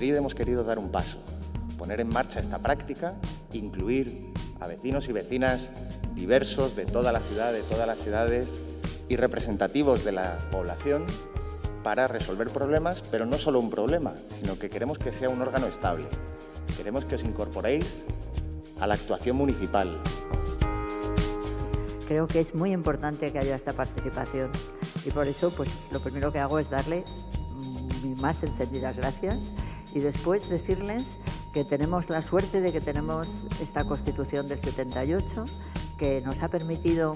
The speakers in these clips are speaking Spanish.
hemos querido dar un paso, poner en marcha esta práctica, incluir a vecinos y vecinas diversos de toda la ciudad, de todas las edades y representativos de la población para resolver problemas, pero no solo un problema, sino que queremos que sea un órgano estable. Queremos que os incorporéis a la actuación municipal. Creo que es muy importante que haya esta participación y por eso pues, lo primero que hago es darle mis más encendidas gracias y después decirles que tenemos la suerte de que tenemos esta Constitución del 78 que nos ha permitido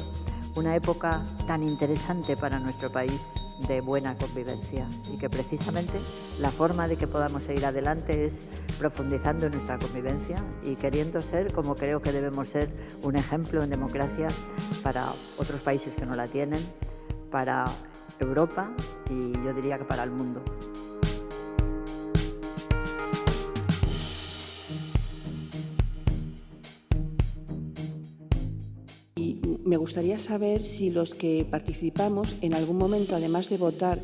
una época tan interesante para nuestro país de buena convivencia y que precisamente la forma de que podamos seguir adelante es profundizando en nuestra convivencia y queriendo ser, como creo que debemos ser, un ejemplo en democracia para otros países que no la tienen, para Europa y yo diría que para el mundo. Me gustaría saber si los que participamos en algún momento, además de votar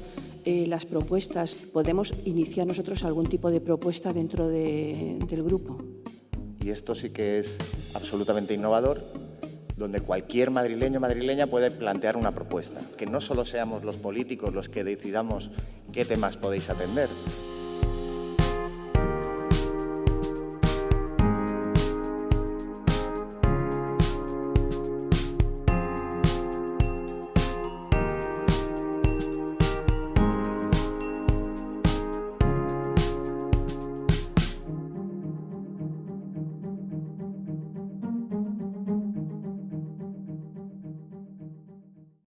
eh, las propuestas, podemos iniciar nosotros algún tipo de propuesta dentro del grupo. Y esto sí que es absolutamente innovador, donde cualquier madrileño o madrileña puede plantear una propuesta. Que no solo seamos los políticos los que decidamos qué temas podéis atender,